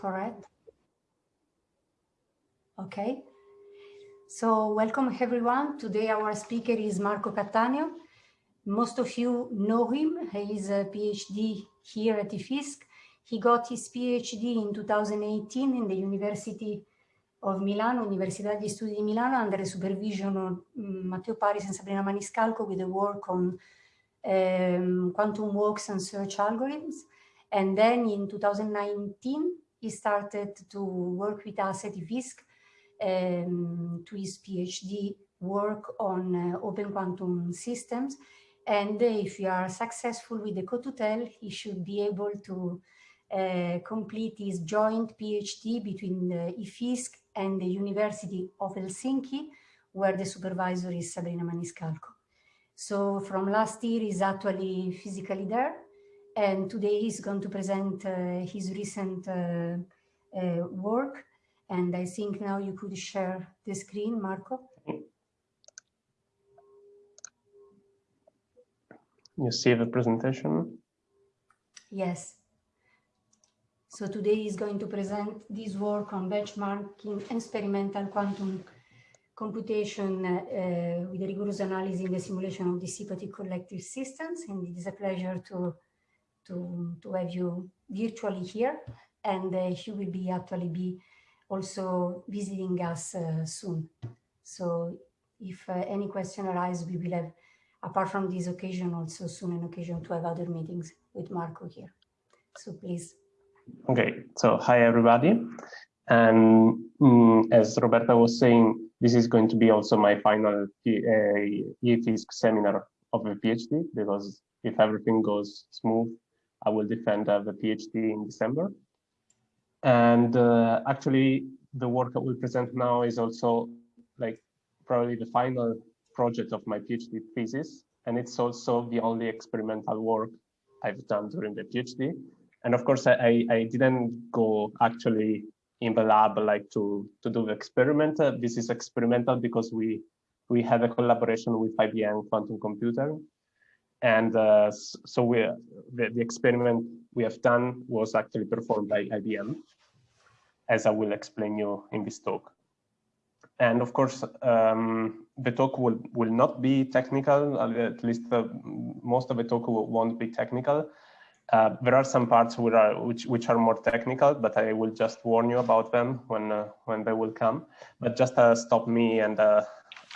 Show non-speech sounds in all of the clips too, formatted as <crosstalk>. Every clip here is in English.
correct? Okay. So welcome everyone. Today our speaker is Marco Cattaneo. Most of you know him. He is a PhD here at IFISC. He got his PhD in 2018 in the University of Milano, Università degli Studi di Milano, under the supervision of mm, Matteo Paris and Sabrina Maniscalco with the work on um, quantum walks and search algorithms. And then in 2019, he started to work with us at IFISC um, to his PhD work on uh, open quantum systems. And if you are successful with the co-tutelle, he should be able to uh, complete his joint PhD between the IFISC and the University of Helsinki, where the supervisor is Sabrina Maniscalco. So from last year, he's actually physically there. And today he's going to present uh, his recent uh, uh, work. And I think now you could share the screen, Marco. You see the presentation? Yes. So today he's going to present this work on benchmarking experimental quantum computation uh, with a rigorous analysis in the simulation of dissipative collective systems. And it is a pleasure to, to, to have you virtually here. And uh, he will be actually be also visiting us uh, soon. So if uh, any question arises, we will have, apart from this occasion, also soon an occasion to have other meetings with Marco here. So please. Okay, so hi everybody. And um, as Roberta was saying, this is going to be also my final uh, seminar of a PhD because if everything goes smooth, I will defend uh, the PhD in December. And uh, actually, the work I will present now is also like probably the final project of my PhD thesis. And it's also the only experimental work I've done during the PhD and of course I, I didn't go actually in the lab like to to do the experiment uh, this is experimental because we we had a collaboration with IBM quantum computer and uh, so we the, the experiment we have done was actually performed by IBM as I will explain you in this talk and of course um, the talk will will not be technical at least most of the talk won't be technical uh, there are some parts which are, which, which are more technical, but I will just warn you about them when, uh, when they will come. But just uh, stop me and uh,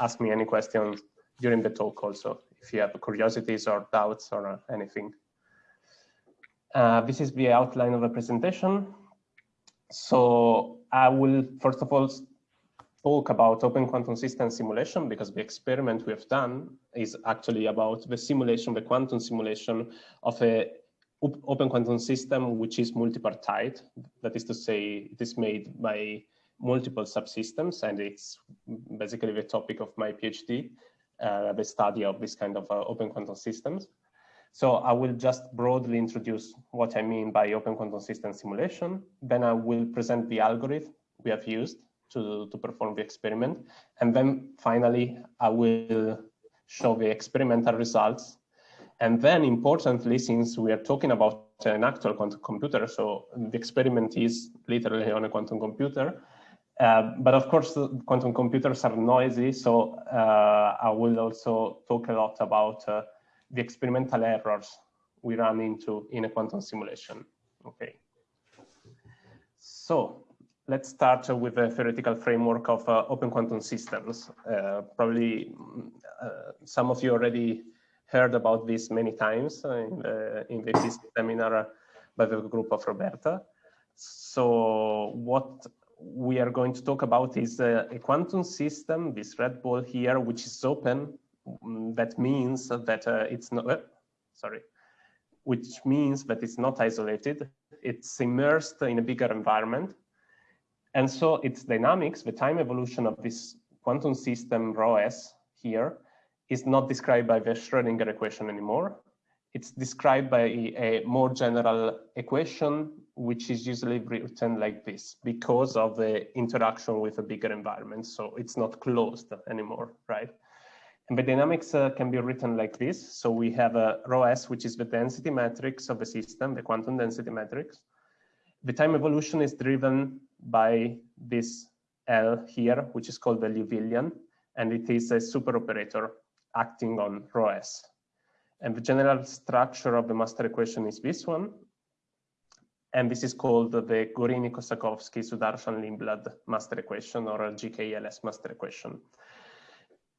ask me any questions during the talk also, if you have curiosities or doubts or uh, anything. Uh, this is the outline of the presentation. So I will, first of all, talk about open quantum system simulation because the experiment we have done is actually about the simulation, the quantum simulation of a open quantum system which is multipartite. That is to say, it is made by multiple subsystems, and it's basically the topic of my PhD, the study of this kind of uh, open quantum systems. So I will just broadly introduce what I mean by open quantum system simulation. Then I will present the algorithm we have used to, to perform the experiment. And then finally, I will show the experimental results and then importantly, since we are talking about an actual quantum computer, so the experiment is literally on a quantum computer, uh, but of course, quantum computers are noisy, so uh, I will also talk a lot about uh, the experimental errors we run into in a quantum simulation. Okay. So let's start with the theoretical framework of uh, open quantum systems. Uh, probably some of you already heard about this many times in the, in the seminar by the group of Roberta. So what we are going to talk about is a, a quantum system, this red ball here, which is open. Mm, that means that uh, it's not, uh, sorry, which means that it's not isolated. It's immersed in a bigger environment. And so its dynamics, the time evolution of this quantum system rho s here, is not described by the Schrodinger equation anymore. It's described by a more general equation, which is usually written like this because of the interaction with a bigger environment. So it's not closed anymore, right? And the dynamics uh, can be written like this. So we have a rho s, which is the density matrix of the system, the quantum density matrix. the time evolution is driven by this L here, which is called the Liouvillean, and it is a super operator acting on rho s. And the general structure of the master equation is this one. And this is called the Gorini-Kossakowski-Sudarshan-Lindblad master equation or GKLS master equation.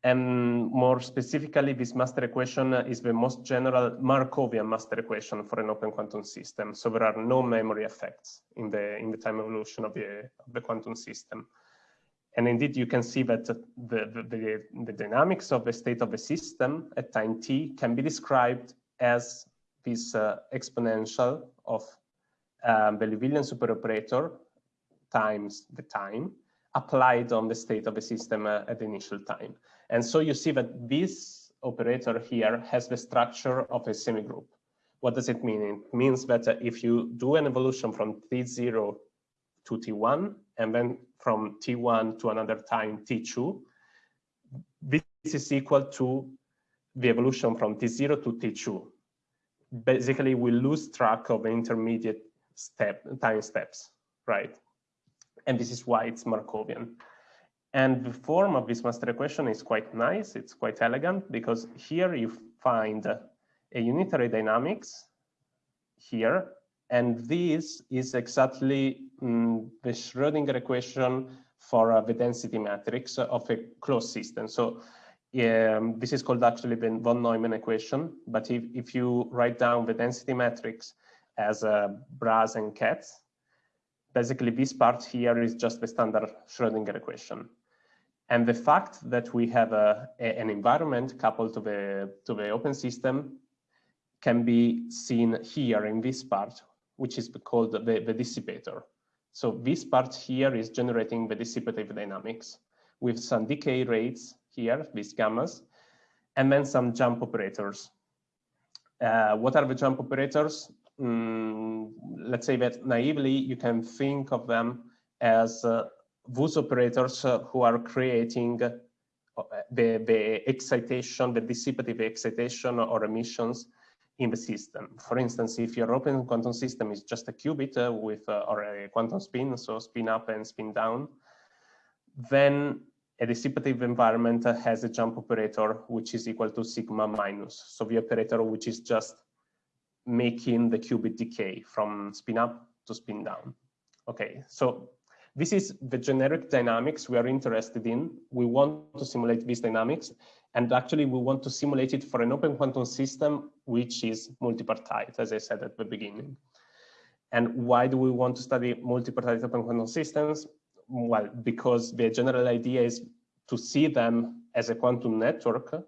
And more specifically, this master equation is the most general Markovian master equation for an open quantum system. So there are no memory effects in the, in the time evolution of the, of the quantum system. And indeed, you can see that the, the, the, the dynamics of the state of the system at time t can be described as this uh, exponential of um, the Liouvillean superoperator times the time applied on the state of the system uh, at the initial time. And so you see that this operator here has the structure of a semigroup. What does it mean? It means that uh, if you do an evolution from t0 to t1, and then from t1 to another time t2, this is equal to the evolution from t0 to t2. Basically, we lose track of the intermediate step time steps, right? And this is why it's Markovian. And the form of this master equation is quite nice. It's quite elegant because here you find a unitary dynamics here. And this is exactly mm, the Schrodinger equation for uh, the density matrix of a closed system. So um, this is called actually the von Neumann equation. But if, if you write down the density matrix as uh, bras and kets, basically this part here is just the standard Schrodinger equation. And the fact that we have a, a, an environment coupled to the, to the open system can be seen here in this part, which is called the, the dissipator. So this part here is generating the dissipative dynamics with some decay rates here, these gammas, and then some jump operators. Uh, what are the jump operators? Mm, let's say that naively, you can think of them as uh, those operators uh, who are creating uh, the, the excitation, the dissipative excitation or emissions in the system. For instance, if your open quantum system is just a qubit uh, with uh, or a quantum spin, so spin up and spin down, then a dissipative environment has a jump operator which is equal to sigma minus. So the operator which is just making the qubit decay from spin up to spin down. Okay, so this is the generic dynamics we are interested in. We want to simulate these dynamics, and actually we want to simulate it for an open quantum system, which is multipartite, as I said at the beginning. And why do we want to study multipartite open quantum systems? Well, because the general idea is to see them as a quantum network,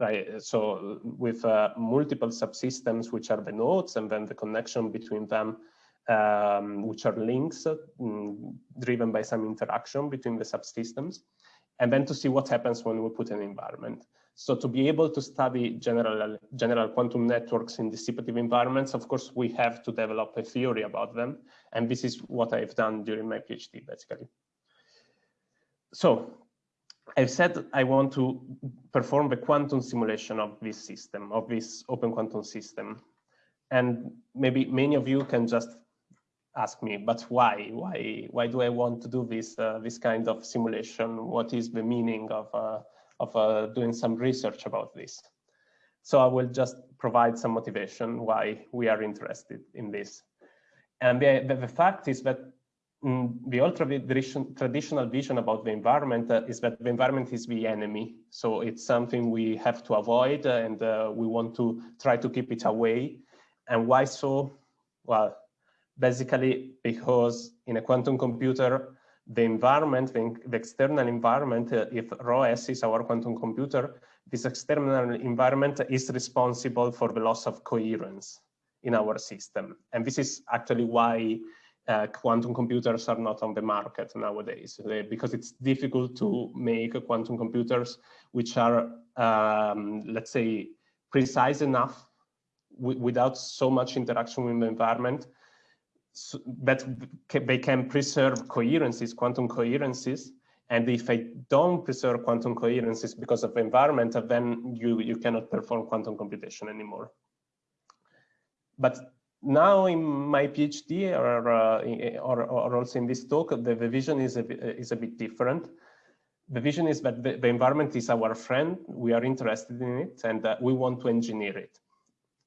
right? So with uh, multiple subsystems, which are the nodes, and then the connection between them um, which are links mm, driven by some interaction between the subsystems, and then to see what happens when we put an environment. So to be able to study general, general quantum networks in dissipative environments, of course, we have to develop a theory about them. And this is what I've done during my PhD, basically. So I've said I want to perform the quantum simulation of this system, of this open quantum system. And maybe many of you can just ask me, but why? Why? Why do I want to do this uh, this kind of simulation? What is the meaning of uh, of uh, doing some research about this? So I will just provide some motivation why we are interested in this. And the, the, the fact is that the ultra traditional vision about the environment uh, is that the environment is the enemy. So it's something we have to avoid and uh, we want to try to keep it away. And why so? Well, basically because in a quantum computer, the environment, the, the external environment, uh, if rho s is our quantum computer, this external environment is responsible for the loss of coherence in our system. And this is actually why uh, quantum computers are not on the market nowadays, uh, because it's difficult to make quantum computers which are, um, let's say, precise enough without so much interaction with the environment but they can preserve coherences, quantum coherences. And if I don't preserve quantum coherences because of the environment, then you, you cannot perform quantum computation anymore. But now in my PhD or, uh, or, or, also in this talk, the, the vision is a, is a bit different. The vision is that the, the, environment is our friend, we are interested in it, and uh, we want to engineer it.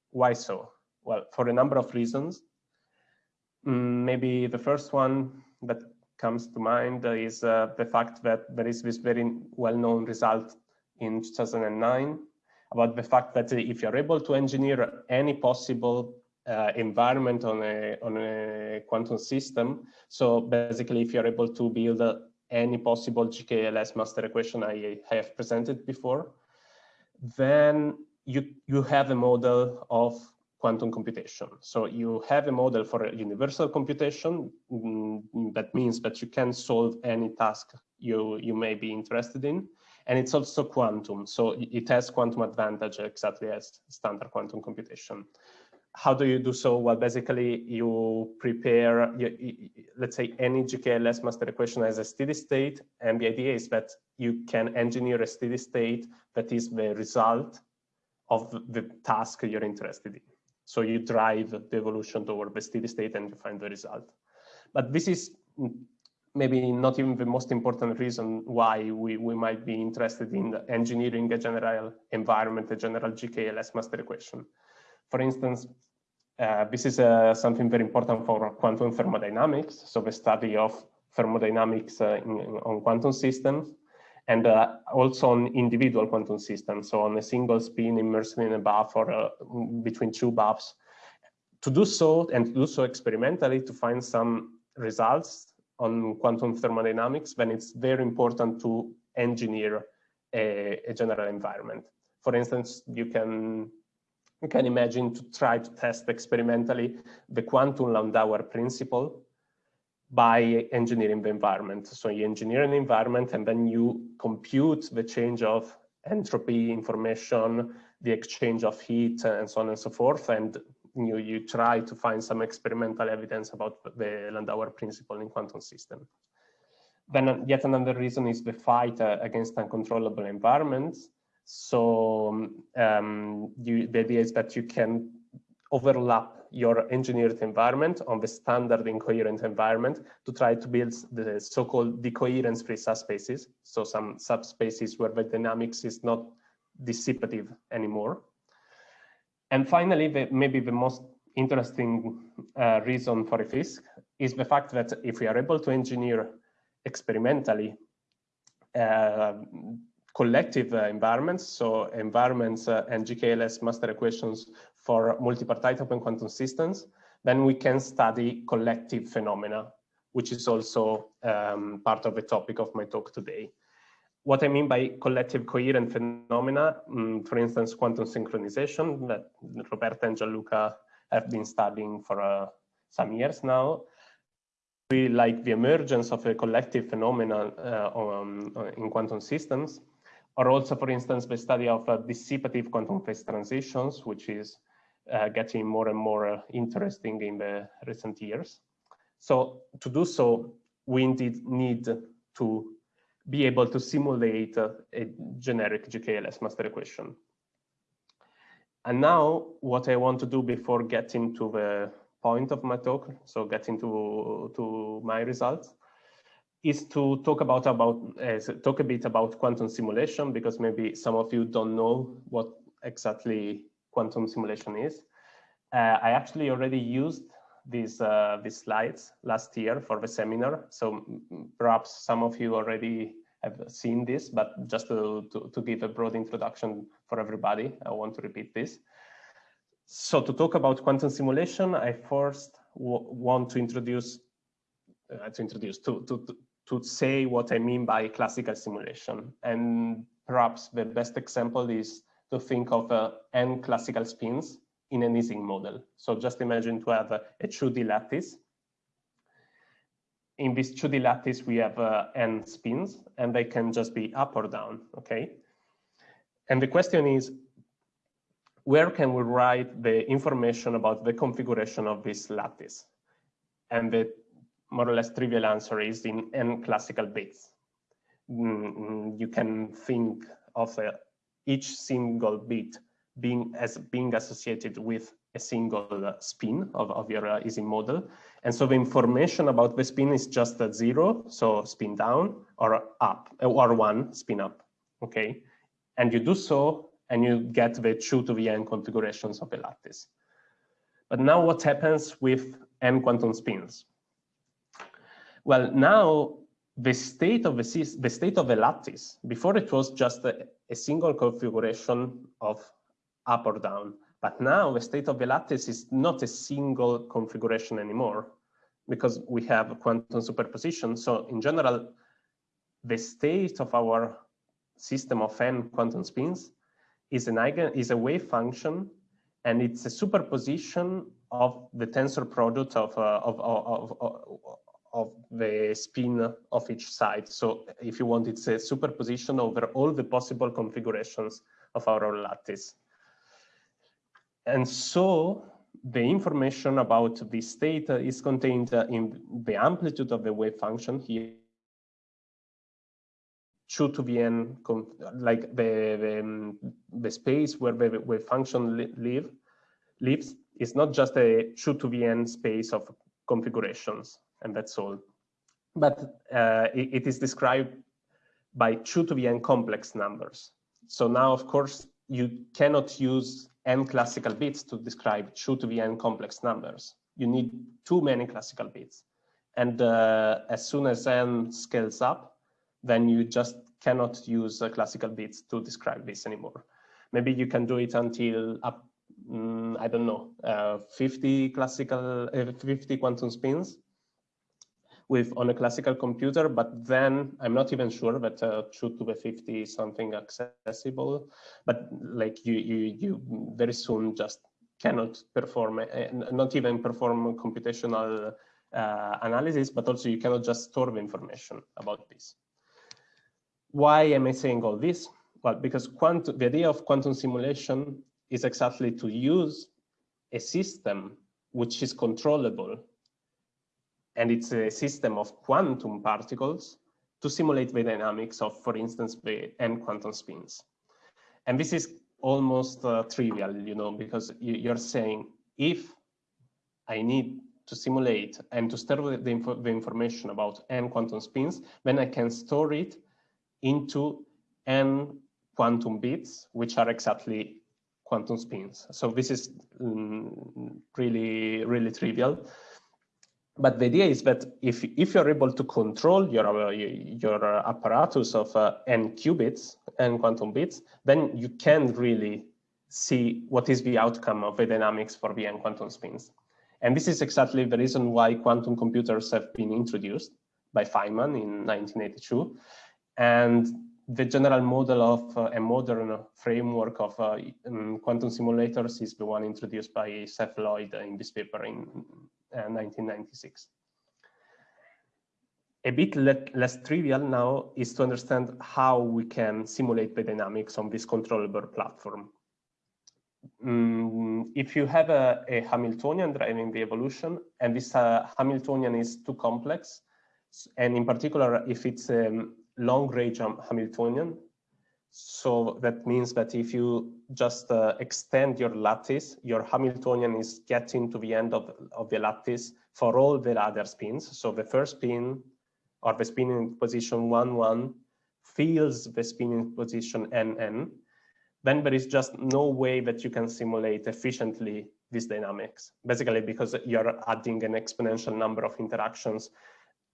Why so? Well, for a number of reasons. Mm, maybe the first one that comes to mind is uh, the fact that there is this very well-known result in 2009 about the fact that if you're able to engineer any possible uh, environment on a, on a quantum system, so basically if you're able to build uh, any possible GKLS master equation I have presented before, then you, you have a model of quantum computation. So you have a model for a universal computation. Mm, that means that you can solve any task you, you may be interested in. And it's also quantum. So it has quantum advantage exactly as standard quantum computation. How do you do so? Well, basically you prepare, you, let's say any GKLS master equation as a steady state. And the idea is that you can engineer a steady state that is the result of the task you're interested in. So you drive the evolution toward the steady state and you find the result. But this is maybe not even the most important reason why we, we might be interested in engineering a general environment, a general GKLS master equation. For instance, uh, this is uh, something very important for quantum thermodynamics, so the study of thermodynamics uh, in, in, on quantum systems and uh, also on individual quantum systems, so on a single spin immersed in a bath or uh, between two baths. To do so and to do so experimentally to find some results on quantum thermodynamics, then it's very important to engineer a, a general environment. For instance, you can you can imagine to try to test experimentally the quantum Landauer principle by engineering the environment. So you engineer an environment and then you compute the change of entropy information, the exchange of heat and so on and so forth. And you, you try to find some experimental evidence about the Landauer principle in quantum system. Then yet another reason is the fight uh, against uncontrollable environments. So um, you, the idea is that you can overlap your engineered environment on the standard incoherent environment to try to build the so-called decoherence-free subspaces. So some subspaces where the dynamics is not dissipative anymore. And finally, the, maybe the most interesting uh, reason for IFISC is the fact that if we are able to engineer experimentally uh, collective uh, environments, so environments uh, and GKLS master equations for multipartite open quantum systems, then we can study collective phenomena, which is also um, part of the topic of my talk today. What I mean by collective coherent phenomena, um, for instance, quantum synchronization that Roberta and Gianluca have been studying for uh, some years now, we like the emergence of a collective phenomena uh, um, in quantum systems, or also, for instance, the study of uh, dissipative quantum phase transitions, which is uh, getting more and more uh, interesting in the recent years. So to do so, we indeed need to be able to simulate uh, a generic GKLS master equation. And now what I want to do before getting to the point of my talk, so getting to, to my results, is to talk about about uh, talk a bit about quantum simulation because maybe some of you don't know what exactly quantum simulation is. Uh, I actually already used these uh, these slides last year for the seminar, so perhaps some of you already have seen this, but just to, to, to give a broad introduction for everybody, I want to repeat this. So to talk about quantum simulation, I first want to introduce uh, to introduce to, to to say what I mean by classical simulation. And perhaps the best example is to think of uh, n classical spins in an Ising model. So just imagine to have a, a 2D lattice. In this 2D lattice, we have uh, n spins, and they can just be up or down, okay? And the question is, where can we write the information about the configuration of this lattice? And the more or less trivial answer is in n classical bits. Mm, you can think of each single bit being as being associated with a single uh, spin of, of your uh, Ising model. And so the information about the spin is just a zero, so spin down or up, or one spin up, okay? And you do so, and you get the two to the n configurations of the lattice. But now what happens with n quantum spins? Well, now the state of the, the state of the lattice, before it was just a, a single configuration of up or down. But now the state of the lattice is not a single configuration anymore because we have a quantum superposition. So in general, the state of our system of n quantum spins is an eigen is a wave function and it's a superposition of the tensor product of, uh, of, of, of, of the spin of each side. So if you want, it's a superposition over all the possible configurations of our lattice. And so the information about this state is contained in the amplitude of the wave function here. 2 to the n, like the, the, the space where the wave function li live, lives, is not just a 2 to the n space of configurations, and that's all. But uh, it, it is described by true to the n complex numbers. So now, of course, you cannot use n classical bits to describe true to the n complex numbers. You need too many classical bits. And uh, as soon as n scales up, then you just cannot use uh, classical bits to describe this anymore. Maybe you can do it until up, mm, I don't know, uh, 50 classical, uh, 50 quantum spins with on a classical computer, but then I'm not even sure that uh, 2 to the 50 is something accessible. But like you, you, you very soon just cannot perform, uh, not even perform computational uh, analysis, but also you cannot just store the information about this. Why am I saying all this? Well, because quantum, the idea of quantum simulation is exactly to use a system which is controllable and it's a system of quantum particles to simulate the dynamics of, for instance, the n quantum spins. And this is almost uh, trivial, you know, because you're saying if I need to simulate and to store the, the information about n quantum spins, then I can store it into n quantum bits, which are exactly quantum spins. So this is mm, really, really trivial but the idea is that if, if you're able to control your, uh, your apparatus of uh, n qubits, n quantum bits, then you can really see what is the outcome of the dynamics for the n quantum spins. And this is exactly the reason why quantum computers have been introduced by Feynman in 1982. And the general model of uh, a modern framework of uh, um, quantum simulators is the one introduced by Seth Lloyd in this paper in 1996. Uh, a bit le less trivial now is to understand how we can simulate the dynamics on this controllable platform. Mm, if you have a, a, Hamiltonian driving the evolution, and this uh, Hamiltonian is too complex, and in particular, if it's a long range Hamiltonian, so that means that if you just uh, extend your lattice, your Hamiltonian is getting to the end of, of the lattice for all the other spins. So the first spin or the spin in position 1, 1 feels the spin in position n, n. Then there is just no way that you can simulate efficiently these dynamics, basically because you're adding an exponential number of interactions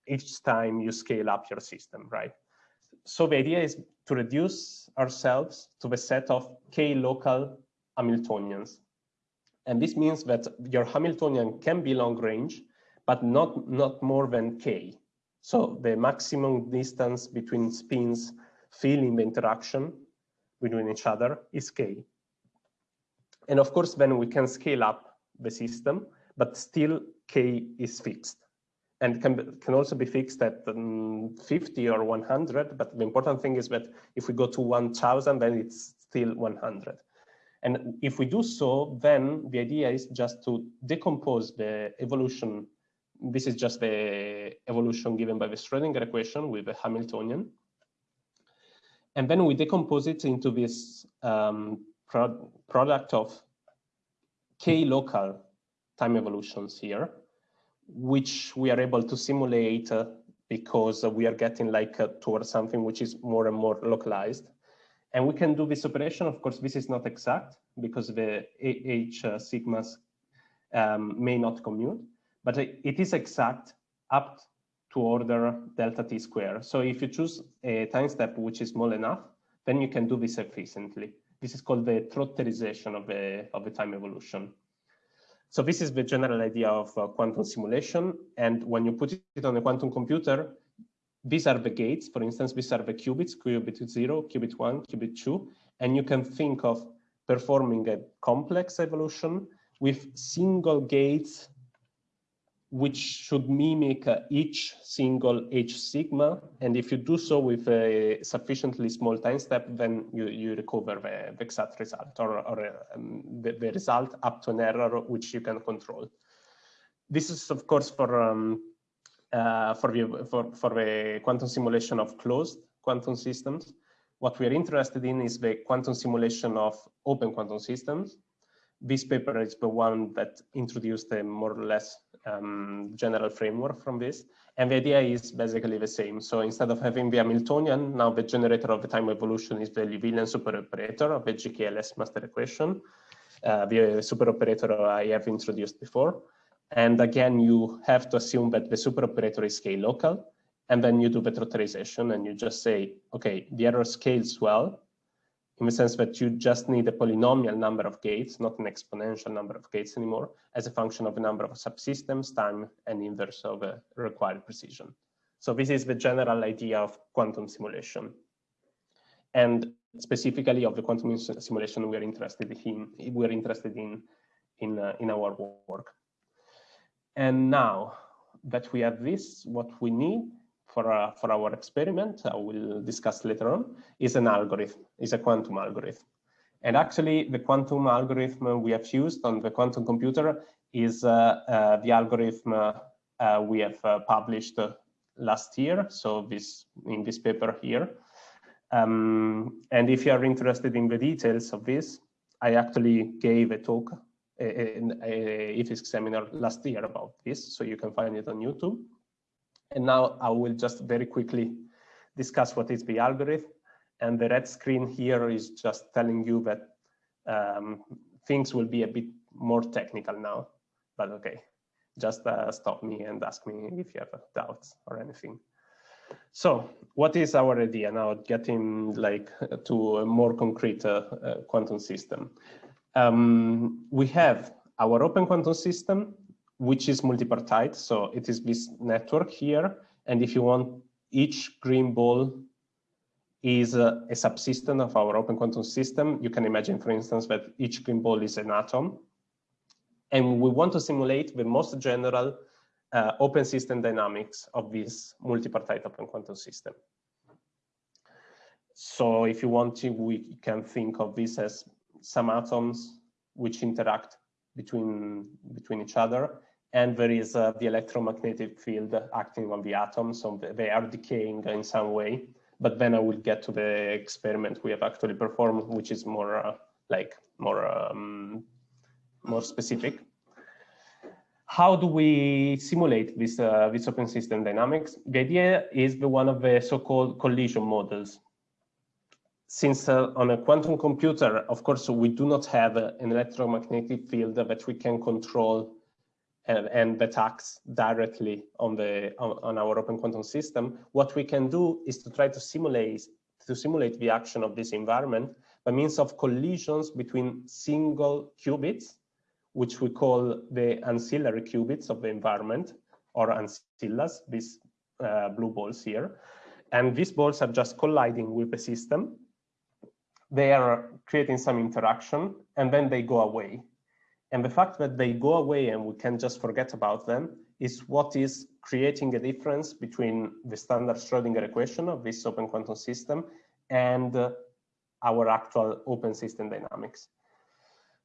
each time you scale up your system, right? So the idea is to reduce ourselves to the set of k local Hamiltonians. And this means that your Hamiltonian can be long range, but not, not more than k. So the maximum distance between spins feeling the interaction between each other is k. And of course, then we can scale up the system, but still k is fixed and can, can also be fixed at um, 50 or 100. But the important thing is that if we go to 1000, then it's still 100. And if we do so, then the idea is just to decompose the evolution. This is just the evolution given by the Schrodinger equation with the Hamiltonian. And then we decompose it into this um, pro product of k-local time evolutions here, which we are able to simulate uh, because we are getting like uh, towards something which is more and more localized. And we can do this operation. Of course, this is not exact because the H uh, sigmas um, may not commute, but it is exact up to order delta t square. So if you choose a time step which is small enough, then you can do this efficiently. This is called the trotterization of the, of the time evolution. So this is the general idea of uh, quantum simulation. And when you put it on a quantum computer, these are the gates. For instance, these are the qubits, qubit zero, qubit one, qubit two. And you can think of performing a complex evolution with single gates which should mimic uh, each single H sigma. And if you do so with a sufficiently small time step, then you, you recover the, the exact result or, or um, the, the, result up to an error which you can control. This is, of course, for, um, uh, for, the, for, for the quantum simulation of closed quantum systems. What we are interested in is the quantum simulation of open quantum systems this paper is the one that introduced a more or less um, general framework from this. And the idea is basically the same. So instead of having the Hamiltonian, now the generator of the time evolution is the Liouvillean superoperator of the GKLS master equation, uh, the superoperator I have introduced before. And again, you have to assume that the superoperator is k-local, and then you do the trotterization and you just say, okay, the error scales well, in the sense that you just need a polynomial number of gates, not an exponential number of gates anymore, as a function of the number of subsystems, time, and inverse of the required precision. So this is the general idea of quantum simulation. And specifically of the quantum simulation we're interested in, we're interested in, in, uh, in our work. And now that we have this, what we need for, uh, for our experiment, I will discuss later on, is an algorithm, is a quantum algorithm. And actually, the quantum algorithm we have used on the quantum computer is uh, uh, the algorithm uh, uh, we have uh, published last year. So this in this paper here. Um, and if you are interested in the details of this, I actually gave a talk in a, a seminar last year about this, so you can find it on YouTube. And now I will just very quickly discuss what is the algorithm. And the red screen here is just telling you that um, things will be a bit more technical now, but okay, just uh, stop me and ask me if you have doubts or anything. So what is our idea now, getting like to a more concrete uh, uh, quantum system? Um, we have our open quantum system which is multipartite. So it is this network here. And if you want, each green ball is a, a, subsystem of our open quantum system. You can imagine, for instance, that each green ball is an atom. And we want to simulate the most general uh, open system dynamics of this multipartite open quantum system. So if you want to, we can think of this as some atoms which interact between, between each other and there is uh, the electromagnetic field acting on the atoms, so they are decaying in some way. But then I will get to the experiment we have actually performed, which is more uh, like more um, more specific. How do we simulate this uh, this open system dynamics? The idea is the one of the so-called collision models. Since uh, on a quantum computer, of course, we do not have an electromagnetic field that we can control and, and that acts directly on the on, on, our open quantum system, what we can do is to try to simulate to simulate the action of this environment by means of collisions between single qubits, which we call the ancillary qubits of the environment, or ancillas, these uh, blue balls here. And these balls are just colliding with the system. They are creating some interaction, and then they go away. And the fact that they go away and we can just forget about them is what is creating a difference between the standard Schrodinger equation of this open quantum system and uh, our actual open system dynamics.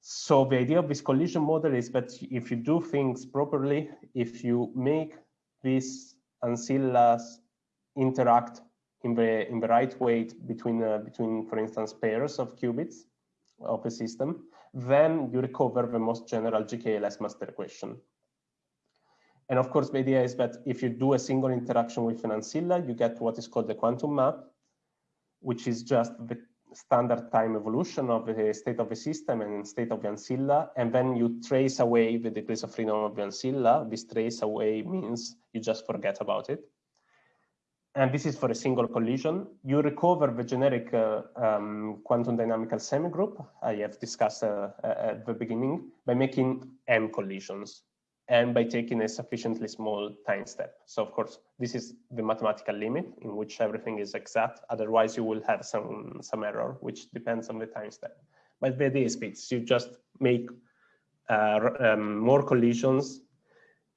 So the idea of this collision model is that if you do things properly, if you make these ancillas interact in the in the right way between uh, between, for instance, pairs of qubits of a system, then you recover the most general GKLS master equation. And of course, the idea is that if you do a single interaction with an ancilla, you get what is called the quantum map, which is just the standard time evolution of the state of the system and state of the ancilla. And then you trace away the degrees of freedom of the ancilla. This trace away means you just forget about it. And this is for a single collision. You recover the generic uh, um, quantum dynamical semigroup I have discussed uh, at the beginning by making m collisions and by taking a sufficiently small time step. So of course, this is the mathematical limit in which everything is exact. Otherwise, you will have some, some error, which depends on the time step. But the idea is this, you just make uh, um, more collisions,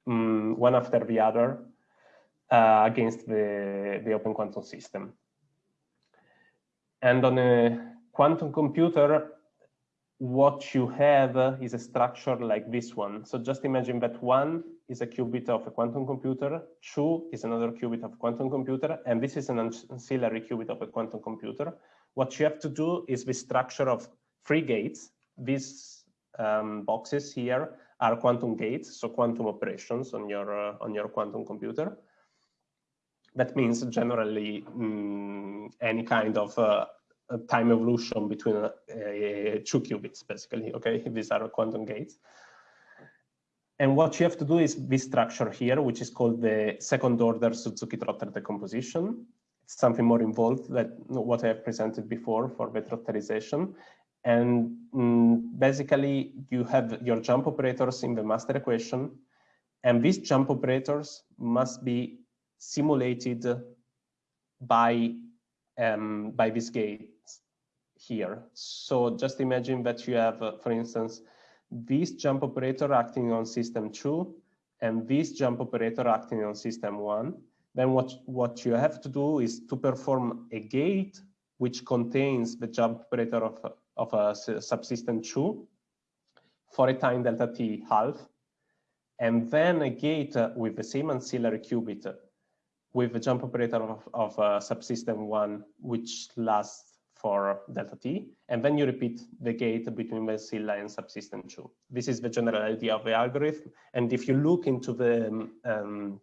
um, one after the other, uh, against the, the open quantum system. And on a quantum computer, what you have is a structure like this one. So just imagine that one is a qubit of a quantum computer, two is another qubit of a quantum computer, and this is an ancillary qubit of a quantum computer. What you have to do is the structure of three gates. These um, boxes here are quantum gates, so quantum operations on your uh, on your quantum computer. That means generally mm, any kind of uh, time evolution between uh, two qubits, basically, okay? These are quantum gates. And what you have to do is this structure here, which is called the second order Suzuki-Trotter decomposition. It's something more involved than what I have presented before for the trotterization. And mm, basically, you have your jump operators in the master equation, and these jump operators must be simulated by um, by this gate here. So just imagine that you have, uh, for instance, this jump operator acting on system two and this jump operator acting on system one. Then what, what you have to do is to perform a gate which contains the jump operator of, of a subsystem two for a time delta t half, and then a gate with the same ancillary qubit with a jump operator of, of uh, subsystem one, which lasts for delta t, and then you repeat the gate between ancilla and subsystem two. This is the general idea of the algorithm. And if you look into the um,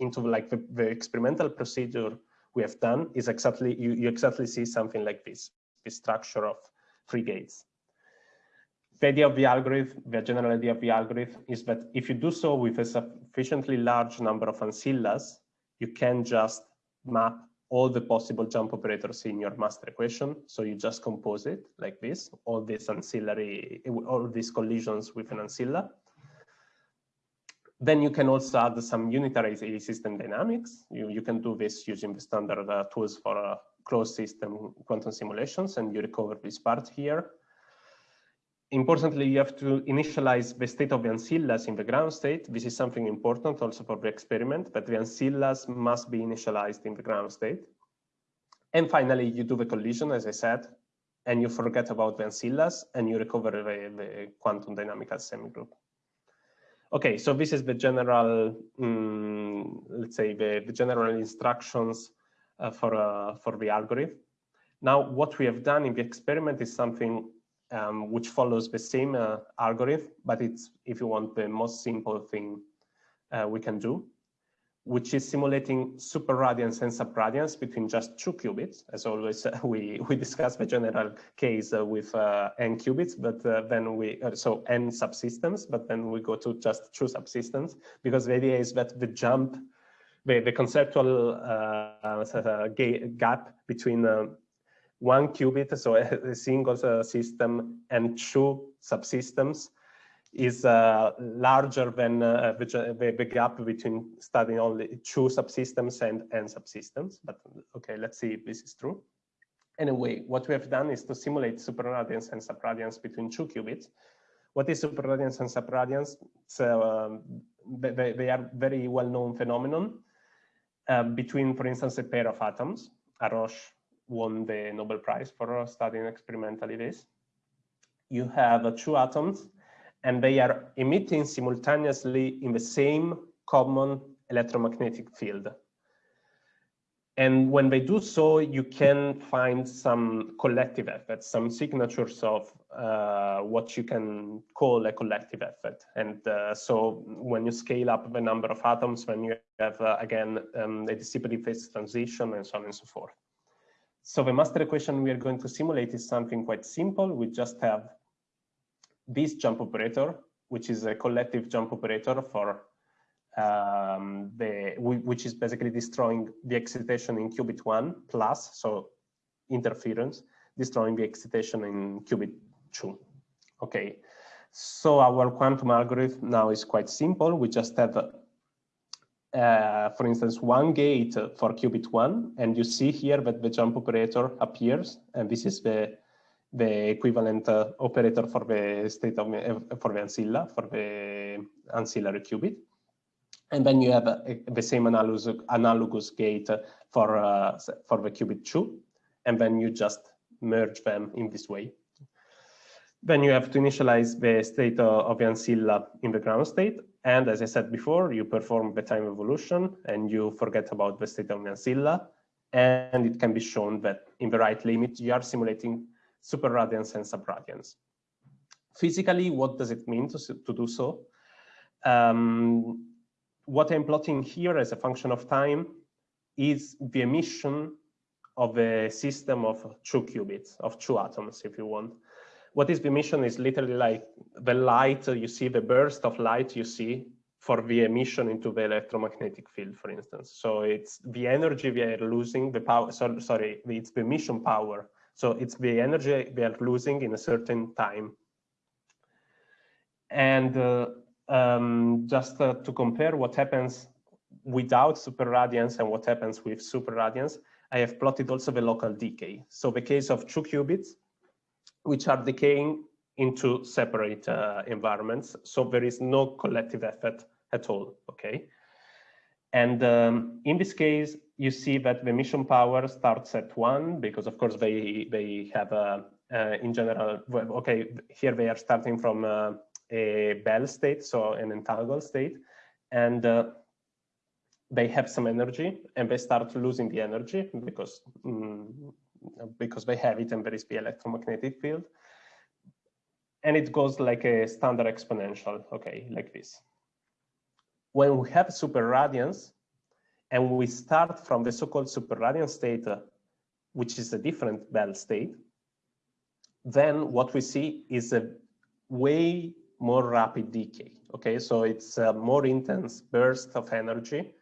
into like the, the, experimental procedure we have done, is exactly you, you exactly see something like this, the structure of three gates. The idea of the algorithm, the general idea of the algorithm is that if you do so with a sufficiently large number of ancillas, you can just map all the possible jump operators in your master equation. So you just compose it like this, all these ancillary, all these collisions with an ancilla. Then you can also add some unitary system dynamics. You, you can do this using the standard uh, tools for uh, closed system quantum simulations, and you recover this part here. Importantly, you have to initialize the state of the ancillas in the ground state. This is something important also for the experiment, but the ancillas must be initialized in the ground state. And finally, you do the collision, as I said, and you forget about the ancillas and you recover the, the quantum dynamical semigroup. Okay, so this is the general, um, let's say, the, the general instructions uh, for, uh, for the algorithm. Now, what we have done in the experiment is something um, which follows the same uh, algorithm, but it's, if you want, the most simple thing uh, we can do, which is simulating super superradiance and subradiance between just two qubits. As always, <laughs> uh, we, we discuss the general case uh, with uh, n qubits, but uh, then we, so n subsystems, but then we go to just two subsystems, because the idea is that the jump, the, the conceptual gap between one qubit, so a, single uh, system and two subsystems is uh, larger than uh, the, the, gap between studying only two subsystems and n subsystems. But okay, let's see if this is true. Anyway, what we have done is to simulate superradiance and subradiance between two qubits. What is superradiance and subradiance? So um, they, they, are very well-known phenomenon uh, between, for instance, a pair of atoms, Haroche won the Nobel Prize for studying experimentally this. You have two atoms and they are emitting simultaneously in the same common electromagnetic field. And when they do so, you can find some collective effects, some signatures of uh, what you can call a collective effect. And uh, so when you scale up the number of atoms, when you have, uh, again, um, a dissipative phase transition and so on and so forth. So the master equation we are going to simulate is something quite simple. We just have this jump operator, which is a collective jump operator for um, the, which is basically destroying the excitation in qubit one plus, so interference, destroying the excitation in qubit two. Okay, so our quantum algorithm now is quite simple. We just have, uh, for instance, one gate for qubit one, and you see here that the jump operator appears, and this is the the equivalent uh, operator for the state of uh, for the ancilla for the ancillary qubit and then you have a, the same analogous, analogous gate for, uh, for the qubit 2, and then you just merge them in this way. Then you have to initialize the state of the ancilla in the ground state. And as I said before, you perform the time evolution and you forget about the state of the ancilla. And it can be shown that in the right limit, you are simulating superradiance and subradiance. Physically, what does it mean to, to do so? Um, what I'm plotting here as a function of time is the emission of a system of two qubits, of two atoms, if you want. What is the emission is literally like the light, you see the burst of light you see for the emission into the electromagnetic field, for instance. So it's the energy we are losing, the power, so, sorry, it's the emission power. So it's the energy we are losing in a certain time. And uh, um, just uh, to compare what happens without superradiance and what happens with superradiance, I have plotted also the local decay. So the case of two qubits, which are decaying into separate uh, environments. So there is no collective effect at all, okay? And um, in this case, you see that the emission power starts at one because of course they, they have, uh, uh in general, okay, here they are starting from uh, a Bell state, so an entangled state, and uh, they have some energy and they start losing the energy because mm, because they have it is the electromagnetic field. And it goes like a standard exponential, okay, like this. When we have super superradiance and we start from the so-called super superradiance state, uh, which is a different Bell state, then what we see is a way more rapid decay. Okay, so it's a more intense burst of energy.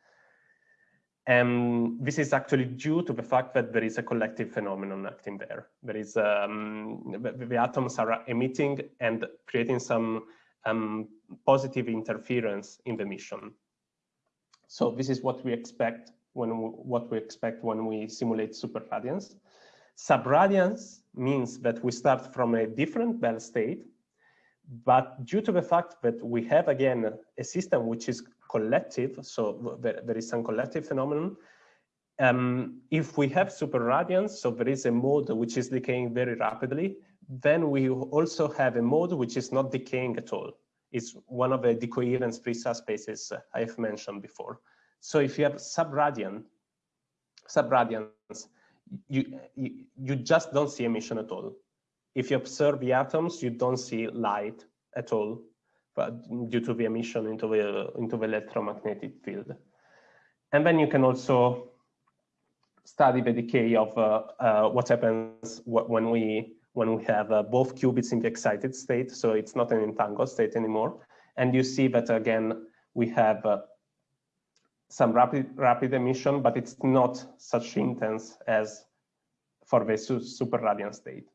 And this is actually due to the fact that there is a collective phenomenon acting there. There is um, the, the, atoms are emitting and creating some um, positive interference in the emission. So this is what we expect when we, what we expect when we simulate superradiance. Subradiance means that we start from a different Bell state but due to the fact that we have, again, a system which is collective, so there, there is some collective phenomenon, um, if we have superradiance, so there is a mode which is decaying very rapidly, then we also have a mode which is not decaying at all. It's one of the decoherence-free subspaces I have mentioned before. So if you have subradian, subradiance, you, you, you just don't see emission at all if you observe the atoms, you don't see light at all, but due to the emission into the into the electromagnetic field. And then you can also study the decay of uh, uh, what happens when we when we have uh, both qubits in the excited state. So it's not an entangled state anymore. And you see that again we have uh, some rapid rapid emission, but it's not such intense as for the su super radiant state.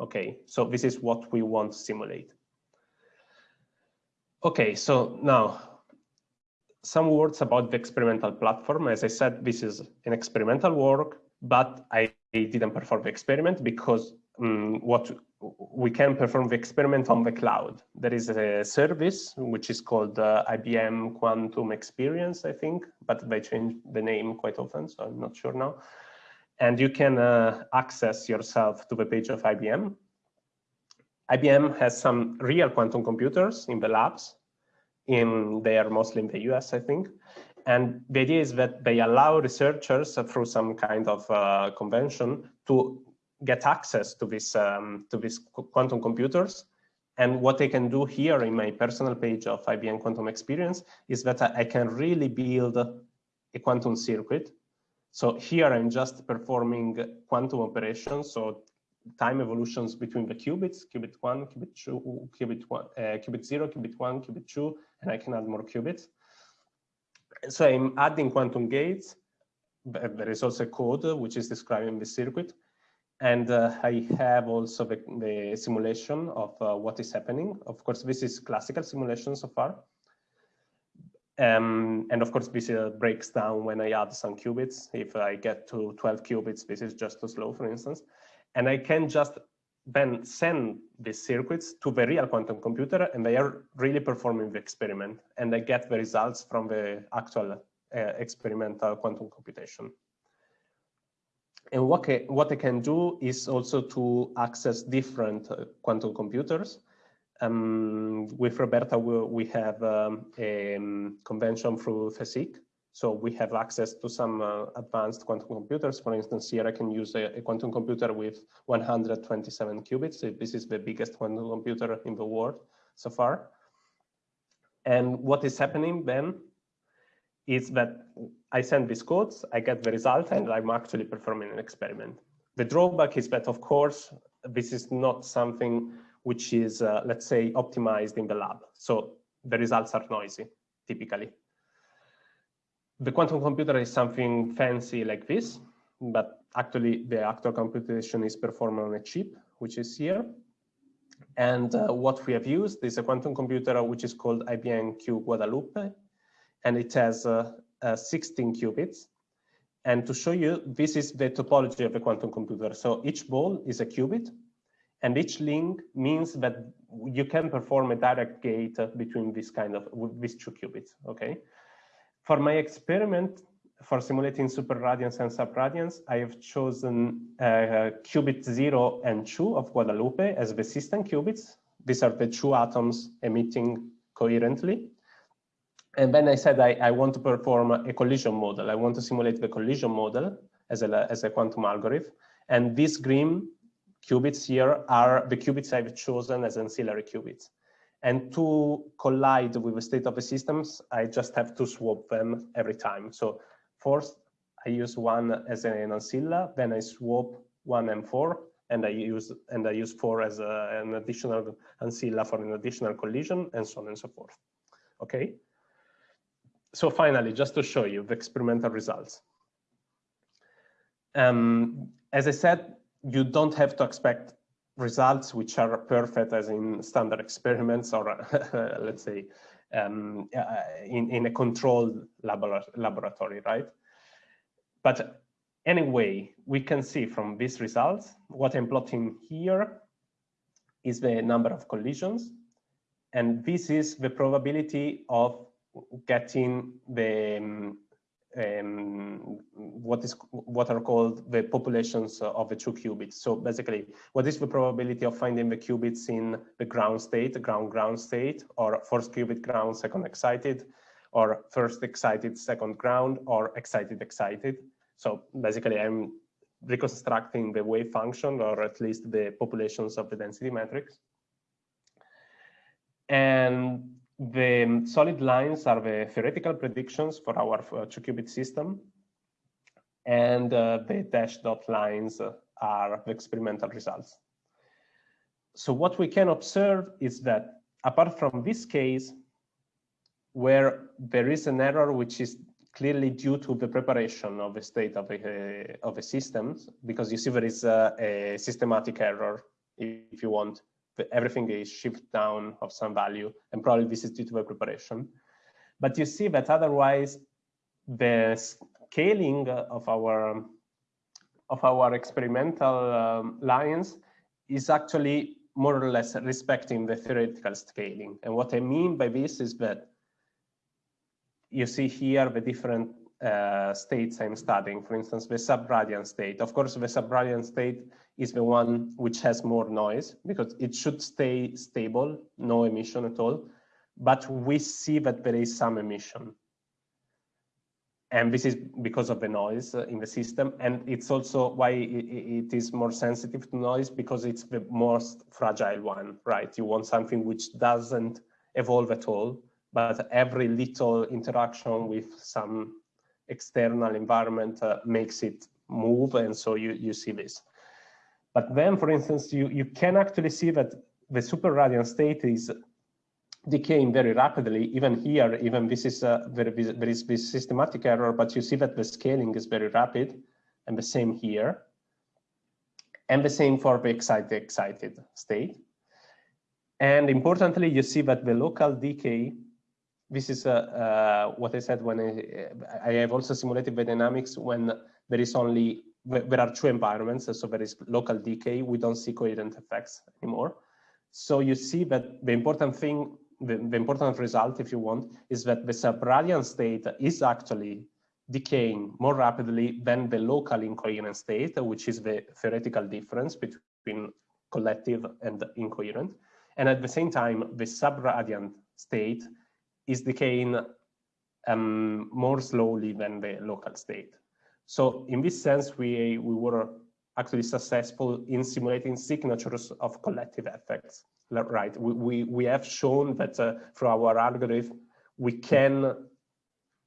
Okay, so this is what we want to simulate. Okay, so now some words about the experimental platform. As I said, this is an experimental work, but I didn't perform the experiment because um, what we can perform the experiment on the cloud. There is a service which is called uh, IBM Quantum Experience, I think, but they change the name quite often, so I'm not sure now and you can uh, access yourself to the page of IBM. IBM has some real quantum computers in the labs. In they are mostly in the US, I think, And the idea is that they allow researchers uh, through some kind of uh, convention to get access to this um, to these quantum computers. And what I can do here in my personal page of IBM Quantum Experience is that I can really build a quantum circuit. So here I'm just performing quantum operations, so time evolutions between the qubits, qubit one, qubit two, qubit one, uh, qubit zero, qubit one, qubit two, and I can add more qubits. So I'm adding quantum gates. There is also code which is describing the circuit. And uh, I have also the, the simulation of uh, what is happening. Of course, this is classical simulation so far. Um, and of course, this uh, breaks down when I add some qubits. If I get to 12 qubits, this is just too slow, for instance. And I can just then send these circuits to the real quantum computer and they are really performing the experiment and I get the results from the actual uh, experimental quantum computation. And what, what I can do is also to access different uh, quantum computers. Um, with Roberta, we, we have um, a um, convention through IFISC, so we have access to some uh, advanced quantum computers. For instance, here I can use a, a, quantum computer with 127 qubits. This is the biggest quantum computer in the world so far. And what is happening then is that I send these codes, I get the result, and I'm actually performing an experiment. The drawback is that, of course, this is not something which is, uh, let's say, optimized in the lab. So the results are noisy, typically the quantum computer is something fancy like this, but actually the actual computation is performed on a chip, which is here. And uh, what we have used is a quantum computer which is called IBM Q Guadalupe, and it has uh, uh, 16 qubits. And to show you, this is the topology of a quantum computer. So each ball is a qubit, and each link means that you can perform a direct gate between this kind of these two qubits. Okay, for my experiment for simulating superradiance and subradiance, I have chosen uh, qubit 0 and 2 of Guadalupe as the system qubits. These are the two atoms emitting coherently. And then I said I, I want to perform a collision model. I want to simulate the collision model as a, as a quantum algorithm. And these green qubits here are the qubits I've chosen as ancillary qubits. And to collide with the state of the systems, I just have to swap them every time. So first, I use one as an ancilla, then I swap one and four, and I use and I use four as a, an additional ancilla for an additional collision, and so on and so forth. Okay. So finally, just to show you the experimental results. Um, as I said, you don't have to expect results which are perfect as in standard experiments or <laughs> let's say um, uh, in, in a controlled labor laboratory, right? But anyway, we can see from these results, what I'm plotting here is the number of collisions. And this is the probability of getting the um, um, what is what are called the populations of the two qubits. So basically, what is the probability of finding the qubits in the ground state, ground ground state, or first qubit ground, second excited, or first excited, second ground, or excited excited. So basically, I'm reconstructing the wave function, or at least the populations of the density matrix. And the solid lines are the theoretical predictions for our uh, two-qubit system. And uh, the dashed dot lines are the experimental results. So what we can observe is that apart from this case, where there is an error which is clearly due to the preparation of the state of a, of a system, because you see there is a, a systematic error, if you want, everything is shift down of some value, and probably this is due to the preparation. But you see that otherwise, the scaling of our of our experimental um, lines is actually more or less respecting the theoretical scaling. And what I mean by this is that you see here the different uh, states I'm studying, for instance, the subradiant state. Of course, the subradiant state is the one which has more noise because it should stay stable, no emission at all. But we see that there is some emission. and this is because of the noise in the system. And it's also why it is more sensitive to noise because it's the most fragile one, right? You want something which doesn't evolve at all, but every little interaction with some external environment uh, makes it move. And so you, you see this. But then, for instance, you, you can actually see that the super radiant state is decaying very rapidly. Even here, even this is a very, there is this systematic error, but you see that the scaling is very rapid and the same here. And the same for the excited, excited state. And importantly, you see that the local decay, this is uh, uh, what I said when I, I have also simulated the dynamics when there is only, there are two environments. So there is local decay. We don't see coherent effects anymore. So you see that the important thing the, the important result, if you want, is that the subradiant state is actually decaying more rapidly than the local incoherent state, which is the theoretical difference between collective and incoherent. And at the same time, the subradiant state is decaying um, more slowly than the local state. So in this sense, we, we were actually successful in simulating signatures of collective effects right? We, we, we have shown that uh, through our algorithm, we can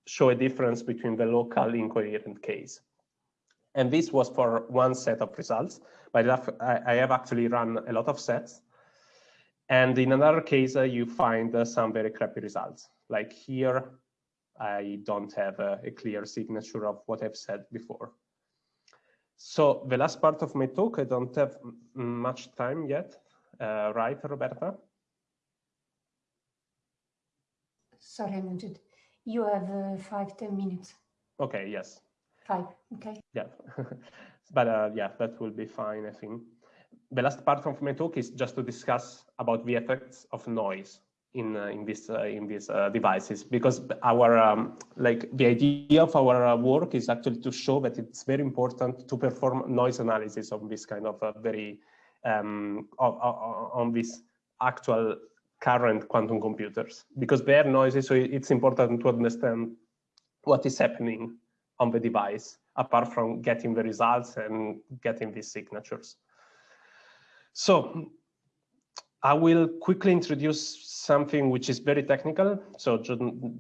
show a difference between the local incoherent case. And this was for one set of results, but I have actually run a lot of sets. And in another case, uh, you find uh, some very crappy results. Like here, I don't have a, a, clear signature of what I've said before. So the last part of my talk, I don't have much time yet. Uh, right, Roberta? Sorry, I muted. You have uh, five, ten minutes. Okay, yes. Five, okay. Yeah, <laughs> but uh, yeah, that will be fine, I think. The last part of my talk is just to discuss about the effects of noise in uh, in this uh, in these uh, devices because our um, like the idea of our uh, work is actually to show that it's very important to perform noise analysis on this kind of very um, on, on this actual current quantum computers because they are noisy. So it's important to understand what is happening on the device apart from getting the results and getting these signatures. So I will quickly introduce something which is very technical. So